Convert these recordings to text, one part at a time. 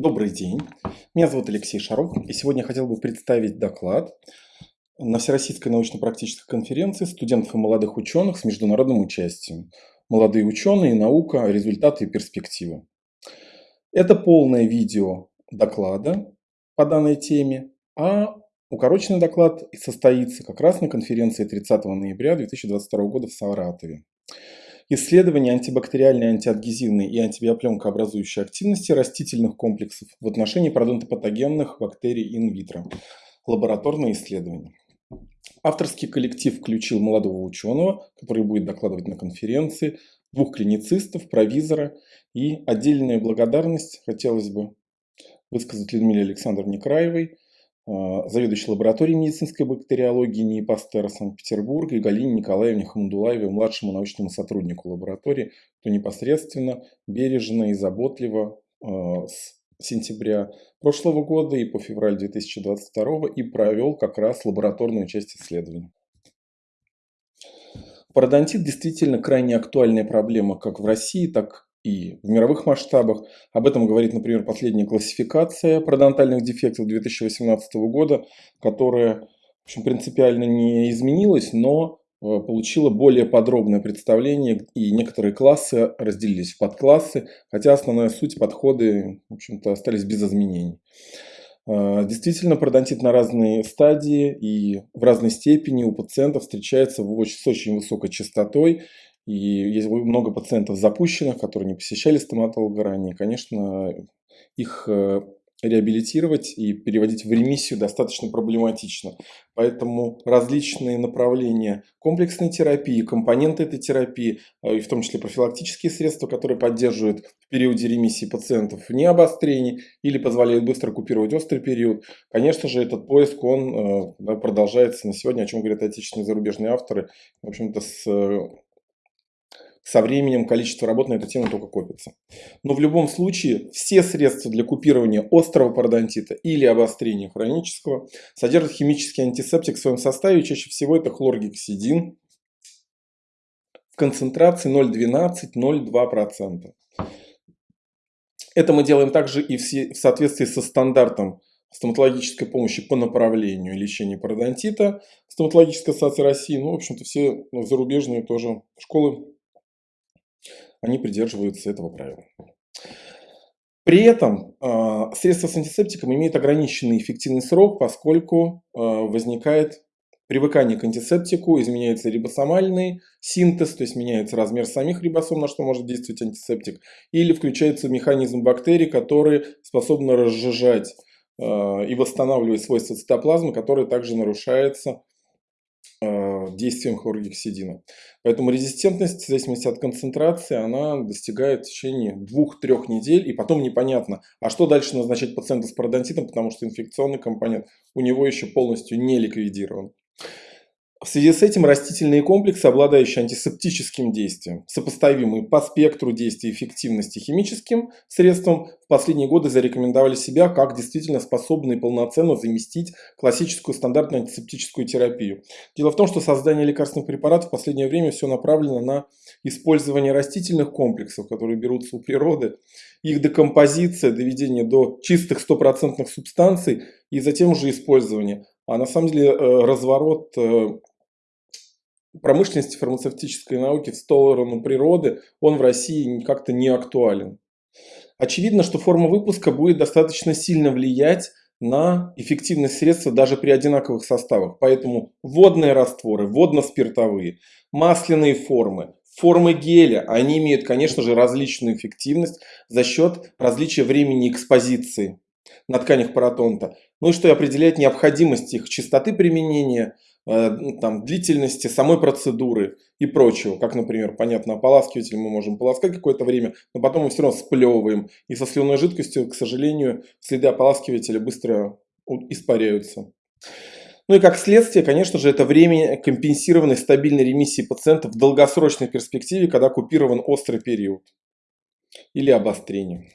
Добрый день, меня зовут Алексей Шаров, и сегодня я хотел бы представить доклад на Всероссийской научно-практической конференции студентов и молодых ученых с международным участием. Молодые ученые, наука, результаты и перспективы. Это полное видео доклада по данной теме, а укороченный доклад состоится как раз на конференции 30 ноября 2022 года в Саратове. Исследование антибактериальной, антиадгезивной и антибиопленкообразующей активности растительных комплексов в отношении пародонтопатогенных бактерий инвитро. Лабораторные исследования. Авторский коллектив включил молодого ученого, который будет докладывать на конференции, двух клиницистов, провизора и отдельная благодарность хотелось бы высказать Людмиле Александровне Краевой – заведующей лабораторией медицинской бактериологии НИИ Пастера Санкт-Петербурга и Галине Николаевне Хамдулаевой, младшему научному сотруднику лаборатории, кто непосредственно, бережно и заботливо а, с сентября прошлого года и по февраль 2022 и провел как раз лабораторную часть исследования. Пародонтит действительно крайне актуальная проблема как в России, так и в мировых масштабах. Об этом говорит, например, последняя классификация пародонтальных дефектов 2018 года, которая в общем, принципиально не изменилась, но э, получила более подробное представление, и некоторые классы разделились в подклассы, хотя основная суть, подходы, в общем-то, остались без изменений. Э, действительно, пародонтит на разные стадии и в разной степени у пациентов встречается с очень высокой частотой, и есть много пациентов запущенных, которые не посещали стоматолога ранее. Конечно, их э, реабилитировать и переводить в ремиссию достаточно проблематично. Поэтому различные направления комплексной терапии, компоненты этой терапии, э, и в том числе профилактические средства, которые поддерживают в периоде ремиссии пациентов не обострений или позволяют быстро купировать острый период. Конечно же, этот поиск он э, продолжается на сегодня, о чем говорят отечественные и зарубежные авторы. В общем-то, с со временем количество работ на эту тему только копится. Но в любом случае все средства для купирования острого пародонтита или обострения хронического содержат химический антисептик в своем составе. Чаще всего это хлоргексидин в концентрации 0,12-0,2%. Это мы делаем также и в соответствии со стандартом стоматологической помощи по направлению лечения пародонтита, стоматологическая ассоциация России, ну, в общем-то, все зарубежные тоже школы они придерживаются этого правила. При этом э, средства с антисептиком имеют ограниченный эффективный срок, поскольку э, возникает привыкание к антисептику, изменяется рибосомальный синтез, то есть меняется размер самих рибосом, на что может действовать антисептик, или включается механизм бактерий, который способен разжижать э, и восстанавливать свойства цитоплазмы, который также нарушается Э, действием хлоргексидина. Поэтому резистентность, в зависимости от концентрации, она достигает в течение 2-3 недель, и потом непонятно, а что дальше назначать пациенту с пародонтитом, потому что инфекционный компонент у него еще полностью не ликвидирован. В связи с этим растительные комплексы, обладающие антисептическим действием, сопоставимые по спектру действия эффективности химическим средством, в последние годы зарекомендовали себя как действительно способные полноценно заместить классическую стандартную антисептическую терапию. Дело в том, что создание лекарственных препаратов в последнее время все направлено на использование растительных комплексов, которые берутся у природы, их декомпозиция, доведение до чистых стопроцентных субстанций и затем уже использование. А на самом деле э, разворот э, промышленности фармацевтической науки в сторону природы, он в России как-то не актуален. Очевидно, что форма выпуска будет достаточно сильно влиять на эффективность средства даже при одинаковых составах. Поэтому водные растворы, водно-спиртовые, масляные формы, формы геля, они имеют, конечно же, различную эффективность за счет различия времени экспозиции на тканях паратонта. Ну и что определяет необходимость их частоты применения – там, длительности самой процедуры и прочего. Как, например, понятно, ополаскиватель мы можем полоскать какое-то время, но потом мы все равно сплевываем. И со слюной жидкостью, к сожалению, следы ополаскивателя быстро испаряются. Ну и как следствие, конечно же, это время компенсированной стабильной ремиссии пациента в долгосрочной перспективе, когда купирован острый период или обострение.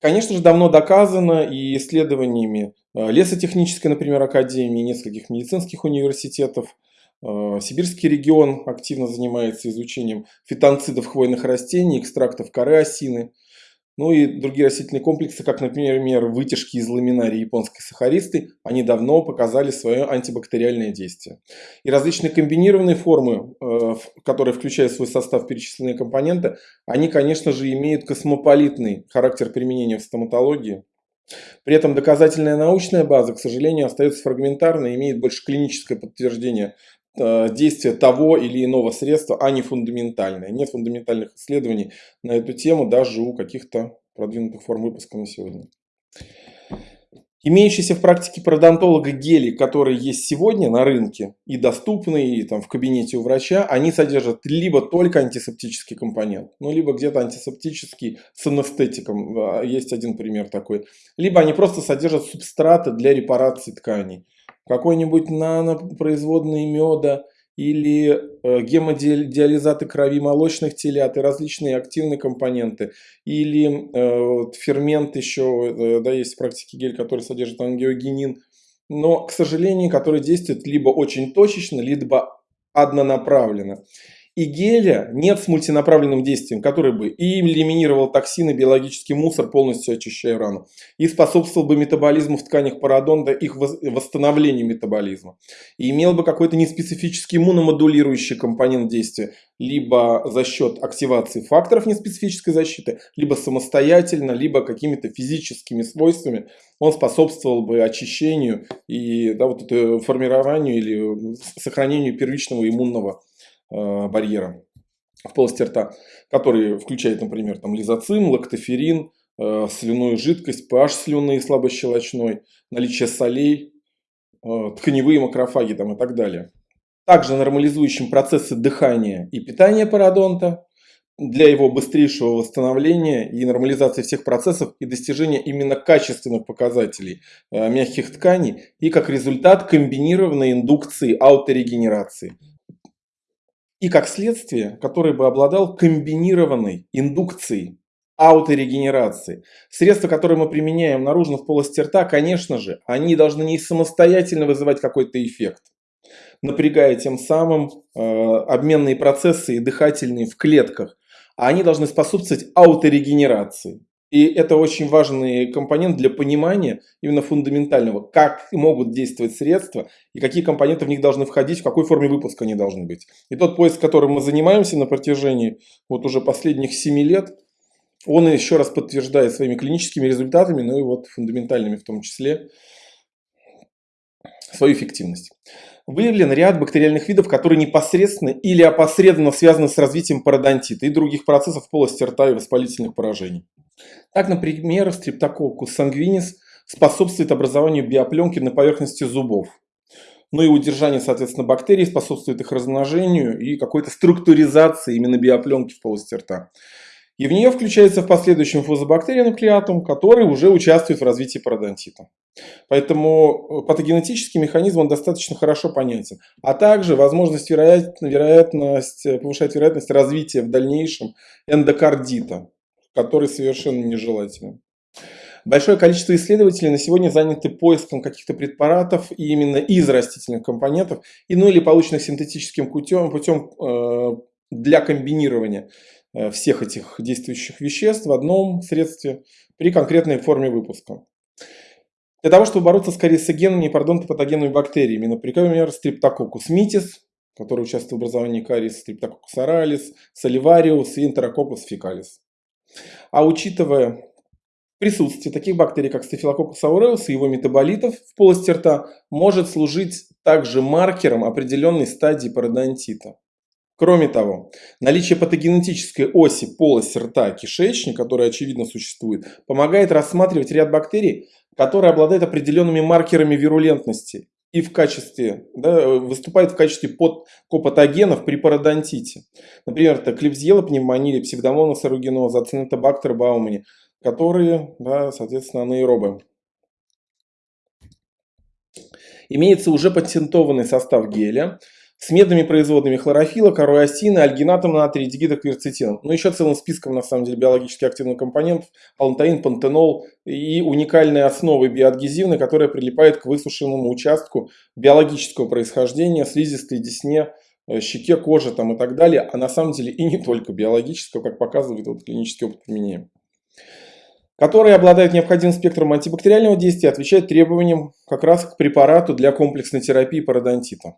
Конечно же, давно доказано и исследованиями э, лесотехнической, например, академии, нескольких медицинских университетов. Э, Сибирский регион активно занимается изучением фитонцидов хвойных растений, экстрактов коры осины. Ну и другие растительные комплексы, как, например, вытяжки из ламинарии японской сахаристы, они давно показали свое антибактериальное действие. И различные комбинированные формы, э, которые включают в свой состав перечисленные компоненты, они, конечно же, имеют космополитный характер применения в стоматологии. При этом доказательная научная база, к сожалению, остается фрагментарной, имеет больше клиническое подтверждение Э, действия того или иного средства, а не фундаментальное. Нет фундаментальных исследований на эту тему даже у каких-то продвинутых форм выпуска на сегодня. Имеющиеся в практике пародонтолога гели, которые есть сегодня на рынке и доступны и там, в кабинете у врача, они содержат либо только антисептический компонент, ну либо где-то антисептический с анестетиком, а, есть один пример такой, либо они просто содержат субстраты для репарации тканей какой-нибудь нанопроизводный меда или э, гемодиализаты крови молочных телят и различные активные компоненты, или э, фермент еще, э, да, есть в практике гель, который содержит ангиогенин, но, к сожалению, который действует либо очень точечно, либо однонаправленно и геля нет с мультинаправленным действием, который бы и элиминировал токсины, биологический мусор, полностью очищая рану, и способствовал бы метаболизму в тканях пародонта, их восстановлению метаболизма, и имел бы какой-то неспецифический иммуномодулирующий компонент действия, либо за счет активации факторов неспецифической защиты, либо самостоятельно, либо какими-то физическими свойствами он способствовал бы очищению и да, вот это формированию или сохранению первичного иммунного барьера в полости рта, который включает, например, там, лизоцим, лактоферин, э, слюную жидкость, pH слюны слабощелочной, наличие солей, э, тканевые макрофаги там, и так далее. Также нормализующим процессы дыхания и питания пародонта для его быстрейшего восстановления и нормализации всех процессов и достижения именно качественных показателей мягких тканей и как результат комбинированной индукции ауторегенерации – и как следствие, который бы обладал комбинированной индукцией, ауторегенерации. Средства, которые мы применяем наружно в полости рта, конечно же, они должны не самостоятельно вызывать какой-то эффект, напрягая тем самым э, обменные процессы и дыхательные в клетках, а они должны способствовать ауторегенерации. И это очень важный компонент для понимания именно фундаментального, как могут действовать средства и какие компоненты в них должны входить, в какой форме выпуска они должны быть. И тот поиск, которым мы занимаемся на протяжении вот уже последних 7 лет, он еще раз подтверждает своими клиническими результатами, ну и вот фундаментальными в том числе, свою эффективность. Выявлен ряд бактериальных видов, которые непосредственно или опосредованно связаны с развитием пародонтита и других процессов полости рта и воспалительных поражений. Так, например, стрептококус сангвинис способствует образованию биопленки на поверхности зубов. Ну и удержание, соответственно, бактерий способствует их размножению и какой-то структуризации именно биопленки в полости рта. И в нее включается в последующем фузобактерия нуклеатум, который уже участвует в развитии пародонтита. Поэтому э, патогенетический механизм он достаточно хорошо понятен. А также возможность, вероятность, э, повышать вероятность развития в дальнейшем эндокардита который совершенно нежелателен. Большое количество исследователей на сегодня заняты поиском каких-то препаратов именно из растительных компонентов, и, ну или полученных синтетическим путем, путем э, для комбинирования э, всех этих действующих веществ в одном средстве при конкретной форме выпуска. Для того, чтобы бороться с кариесогенными и пародонтопатогенными бактериями, например, стриптококус митис, который участвует в образовании кариеса, стриптококус оралис, соливариус и энтерококус фекалис. А учитывая присутствие таких бактерий, как Staphylococcus aureus и его метаболитов в полости рта, может служить также маркером определенной стадии пародонтита. Кроме того, наличие патогенетической оси полости рта кишечник, которая очевидно существует, помогает рассматривать ряд бактерий, которые обладают определенными маркерами вирулентности и в качестве, да, выступает в качестве подкопатогенов при пародонтите. Например, это клепсиела пневмонии, псевдомонас аругиноза, ацинетобактер баумани, которые, да, соответственно, анаэробы. Имеется уже патентованный состав геля, с медными производными хлорофила, каруасина, альгинатом натрия, дигидокверцетином. Ну, еще целым списком, на самом деле, биологически активных компонентов, алантаин, пантенол и уникальные основы биоадгезивной, которая прилипает к высушенному участку биологического происхождения, слизистой десне, э, щеке, коже там, и так далее, а на самом деле и не только биологического, как показывает вот клинический опыт применения. которые обладают необходимым спектром антибактериального действия, отвечают требованиям как раз к препарату для комплексной терапии пародонтита.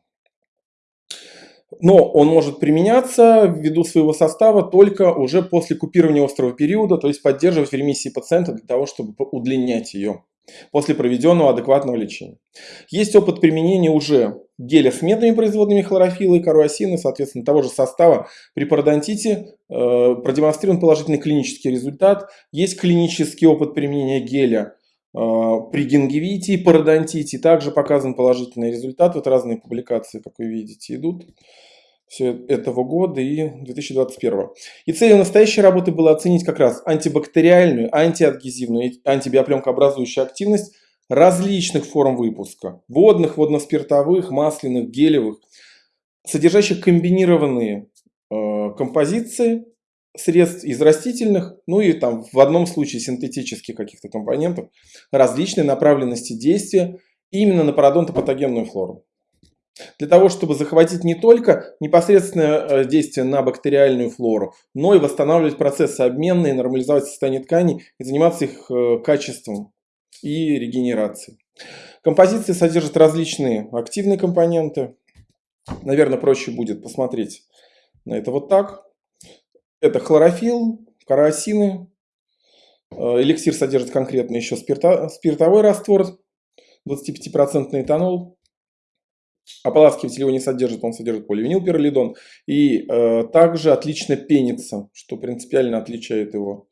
Но он может применяться ввиду своего состава только уже после купирования острого периода, то есть поддерживать в ремиссии пациента для того, чтобы удлинять ее после проведенного адекватного лечения. Есть опыт применения уже геля с медными производными хлорофилла и каруасины, соответственно, того же состава при пародонтите э, продемонстрирован положительный клинический результат. Есть клинический опыт применения геля при гингивите и пародонтите, также показан положительный результат. Вот разные публикации, как вы видите, идут все этого года и 2021. И целью настоящей работы было оценить как раз антибактериальную, антиадгезивную антибиопленкообразующую активность различных форм выпуска. Водных, водно-спиртовых, масляных, гелевых, содержащих комбинированные э, композиции средств из растительных, ну и там в одном случае синтетических каких-то компонентов, различные направленности действия именно на пародонтопатогенную флору. Для того, чтобы захватить не только непосредственное э, действие на бактериальную флору, но и восстанавливать процессы обменные, нормализовать состояние тканей и заниматься их э, качеством и регенерацией. Композиция содержит различные активные компоненты. Наверное, проще будет посмотреть на это вот так. Это хлорофилл, карасины. Э, эликсир содержит конкретно еще спирта, спиртовой раствор, 25% этанол. Ополаскиватель его не содержит, он содержит поливинилпиролидон. И э, также отлично пенится, что принципиально отличает его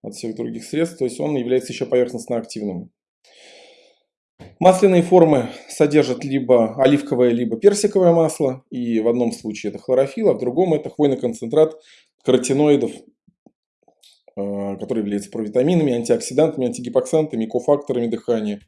от всех других средств. То есть он является еще поверхностно активным. Масляные формы содержат либо оливковое, либо персиковое масло. И в одном случае это хлорофилл, а в другом это хвойный концентрат каротиноидов, э, который является провитаминами, антиоксидантами, антигипоксантами, кофакторами дыхания.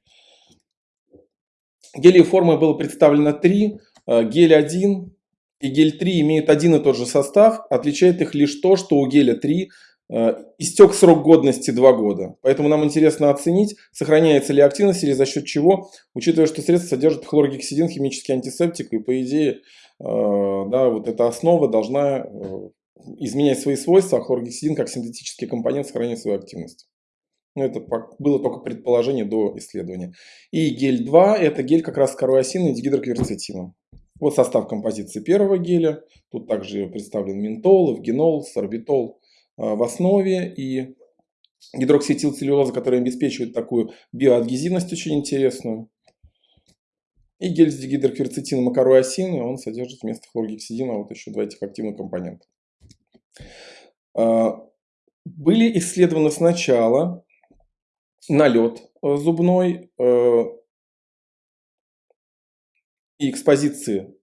Гелий формы было представлено три. Э, гель 1 и гель 3 имеют один и тот же состав. Отличает их лишь то, что у геля 3 э, истек срок годности 2 года. Поэтому нам интересно оценить, сохраняется ли активность или за счет чего, учитывая, что средство содержит хлоргексидин, химический антисептик, и по идее э, да, вот эта основа должна изменять свои свойства, а хлоргексидин как синтетический компонент сохраняет свою активность. Ну, это было только предположение до исследования. И гель 2 – это гель как раз с корой и дигидрокверцетином. Вот состав композиции первого геля. Тут также представлен ментол, эвгенол, сорбитол а, в основе и гидроксиэтилцеллюлоза, которая обеспечивает такую биоадгезивность очень интересную. И гель с дигидрокверцетином и корой он содержит вместо хлоргексидина вот еще два этих активных компонента. А, были исследованы сначала налет э, зубной э, и экспозиции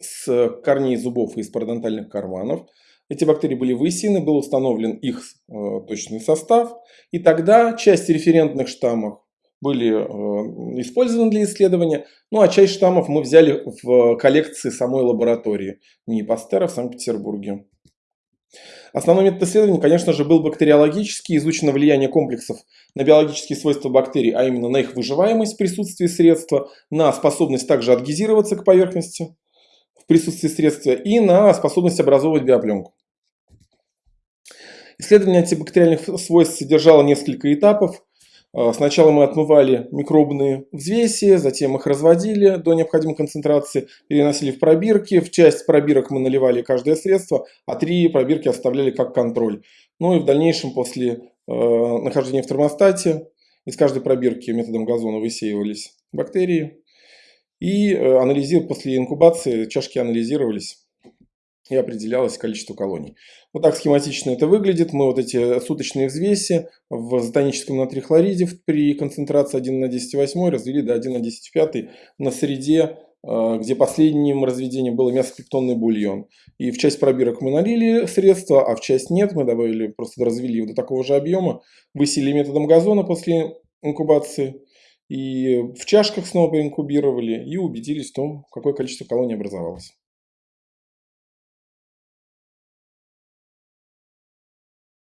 с корней зубов и из пародонтальных карманов. Эти бактерии были высеяны, был установлен их э, точный состав. И тогда часть референтных штаммов были использованы для исследования. Ну а часть штаммов мы взяли в коллекции самой лаборатории НИИ в Санкт-Петербурге. Основной метод исследования, конечно же, был бактериологический, изучено влияние комплексов на биологические свойства бактерий, а именно на их выживаемость в присутствии средства, на способность также адгезироваться к поверхности в присутствии средства и на способность образовывать биопленку. Исследование антибактериальных свойств содержало несколько этапов. А, сначала мы отмывали микробные взвеси, затем их разводили до необходимой концентрации, переносили в пробирки. В часть пробирок мы наливали каждое средство, а три пробирки оставляли как контроль. Ну и в дальнейшем после э, нахождения в термостате из каждой пробирки методом газона высеивались бактерии. И э, анализир, после инкубации чашки анализировались и определялось количество колоний. Вот так схематично это выглядит. Мы вот эти суточные взвеси в затоническом натрихлориде при концентрации 1 на 10,8 развели до 1 на 10,5 на среде, э, где последним разведением было мясопептонный бульон. И в часть пробирок мы налили средства, а в часть нет. Мы добавили, просто развели его до такого же объема, высели методом газона после инкубации. И в чашках снова инкубировали и убедились в том, какое количество колоний образовалось.